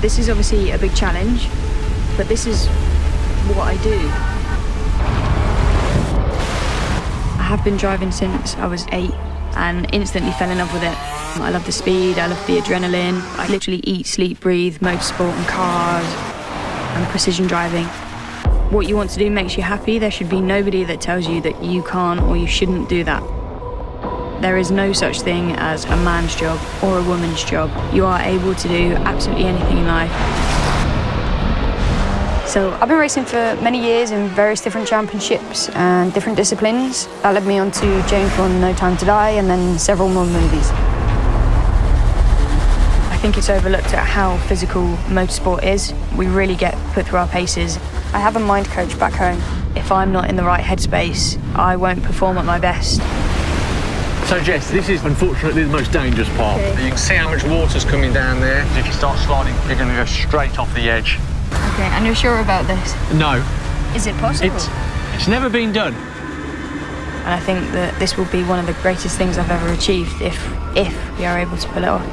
This is obviously a big challenge, but this is what I do. I have been driving since I was eight and instantly fell in love with it. I love the speed, I love the adrenaline. I literally eat, sleep, breathe motorsport and cars and precision driving. What you want to do makes you happy. There should be nobody that tells you that you can't or you shouldn't do that. There is no such thing as a man's job or a woman's job. You are able to do absolutely anything in life. So I've been racing for many years in various different championships and different disciplines. That led me on to James Bond No Time to Die and then several more movies. I think it's overlooked at how physical motorsport is. We really get put through our paces. I have a mind coach back home. If I'm not in the right headspace, I won't perform at my best. So Jess, this is unfortunately the most dangerous part. Okay. You can see how much water's coming down there. If you start sliding, you're going to go straight off the edge. Okay, and you're sure about this? No, Is it possible? it's it's never been done. And I think that this will be one of the greatest things I've ever achieved if if we are able to pull it off.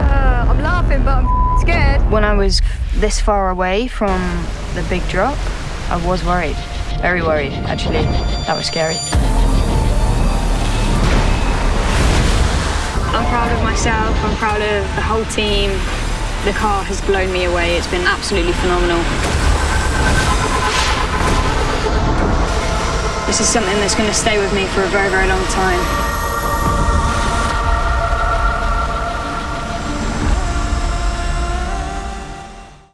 Uh, I'm laughing, but I'm scared. When I was this far away from the big drop, I was worried. Very worried, actually. That was scary. I'm proud of myself, I'm proud of the whole team. The car has blown me away. It's been absolutely phenomenal. This is something that's going to stay with me for a very, very long time.